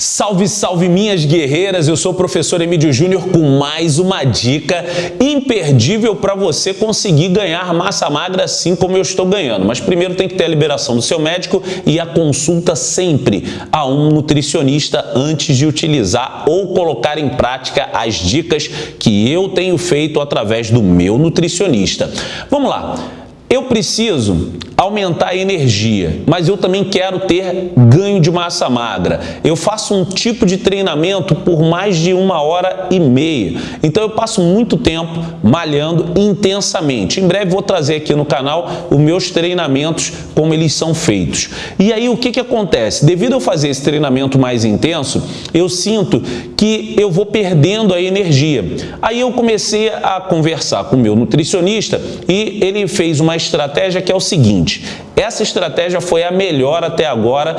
Salve, salve minhas guerreiras! Eu sou o professor Emílio Júnior com mais uma dica imperdível para você conseguir ganhar massa magra assim como eu estou ganhando. Mas primeiro tem que ter a liberação do seu médico e a consulta sempre a um nutricionista antes de utilizar ou colocar em prática as dicas que eu tenho feito através do meu nutricionista. Vamos lá! Eu preciso aumentar a energia, mas eu também quero ter ganho de massa magra. Eu faço um tipo de treinamento por mais de uma hora e meia. Então eu passo muito tempo malhando intensamente. Em breve vou trazer aqui no canal os meus treinamentos, como eles são feitos. E aí o que, que acontece? Devido a eu fazer esse treinamento mais intenso, eu sinto que eu vou perdendo a energia. Aí eu comecei a conversar com o meu nutricionista e ele fez uma estratégia que é o seguinte, essa estratégia foi a melhor até agora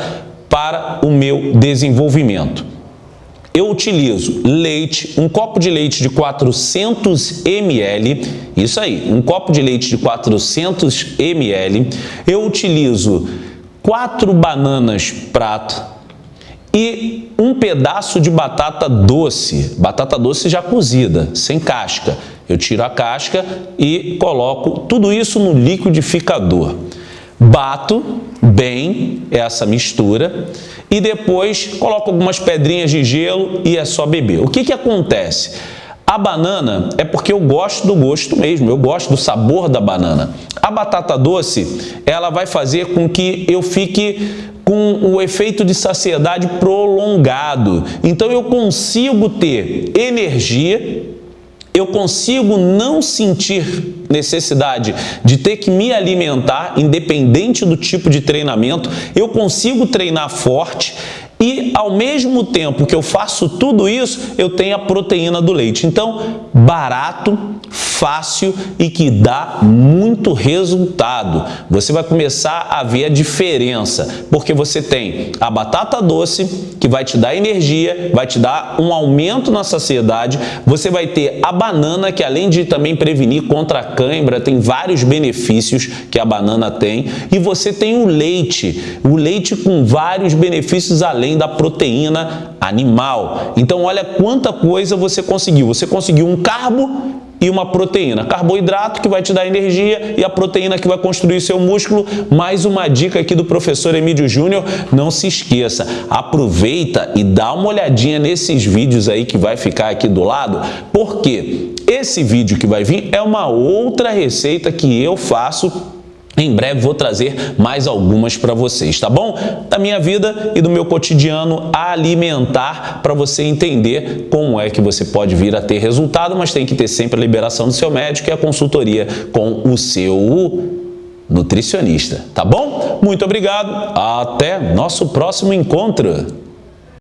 para o meu desenvolvimento. Eu utilizo leite, um copo de leite de 400 ml, isso aí, um copo de leite de 400 ml. Eu utilizo quatro bananas prato e um pedaço de batata doce, batata doce já cozida, sem casca. Eu tiro a casca e coloco tudo isso no liquidificador. Bato bem essa mistura e depois coloco algumas pedrinhas de gelo e é só beber. O que, que acontece? A banana é porque eu gosto do gosto mesmo, eu gosto do sabor da banana. A batata doce, ela vai fazer com que eu fique com o efeito de saciedade prolongado. Então eu consigo ter energia eu consigo não sentir necessidade de ter que me alimentar, independente do tipo de treinamento, eu consigo treinar forte e ao mesmo tempo que eu faço tudo isso, eu tenho a proteína do leite. Então, barato, fácil e que dá muito resultado. Você vai começar a ver a diferença, porque você tem a batata doce, que vai te dar energia, vai te dar um aumento na saciedade, você vai ter a banana, que além de também prevenir contra a cãibra, tem vários benefícios que a banana tem, e você tem o leite, o leite com vários benefícios além da proteína animal. Então olha quanta coisa você conseguiu. Você conseguiu um carbo e uma proteína. Carboidrato que vai te dar energia e a proteína que vai construir seu músculo. Mais uma dica aqui do professor Emílio Júnior, não se esqueça, aproveita e dá uma olhadinha nesses vídeos aí que vai ficar aqui do lado, porque esse vídeo que vai vir é uma outra receita que eu faço em breve vou trazer mais algumas para vocês, tá bom? Da minha vida e do meu cotidiano alimentar para você entender como é que você pode vir a ter resultado, mas tem que ter sempre a liberação do seu médico e a consultoria com o seu nutricionista, tá bom? Muito obrigado, até nosso próximo encontro!